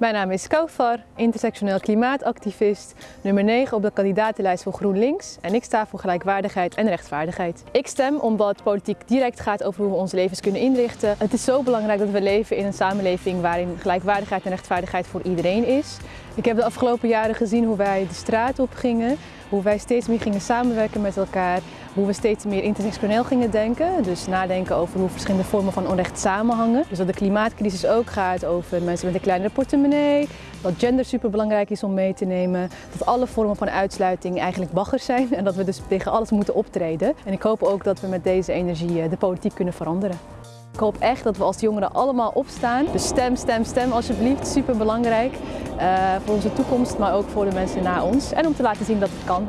Mijn naam is Kaufar, intersectioneel klimaatactivist, nummer 9 op de kandidatenlijst voor GroenLinks en ik sta voor gelijkwaardigheid en rechtvaardigheid. Ik stem omdat politiek direct gaat over hoe we onze levens kunnen inrichten. Het is zo belangrijk dat we leven in een samenleving waarin gelijkwaardigheid en rechtvaardigheid voor iedereen is. Ik heb de afgelopen jaren gezien hoe wij de straat op gingen, hoe wij steeds meer gingen samenwerken met elkaar, hoe we steeds meer intersectioneel gingen denken. Dus nadenken over hoe verschillende vormen van onrecht samenhangen. Dus dat de klimaatcrisis ook gaat over mensen met een kleinere portemonnee, dat gender superbelangrijk is om mee te nemen, dat alle vormen van uitsluiting eigenlijk baggers zijn en dat we dus tegen alles moeten optreden. En ik hoop ook dat we met deze energie eh, de politiek kunnen veranderen. Ik hoop echt dat we als jongeren allemaal opstaan. Dus stem, stem, stem alsjeblieft. Super belangrijk uh, voor onze toekomst, maar ook voor de mensen na ons. En om te laten zien dat het kan.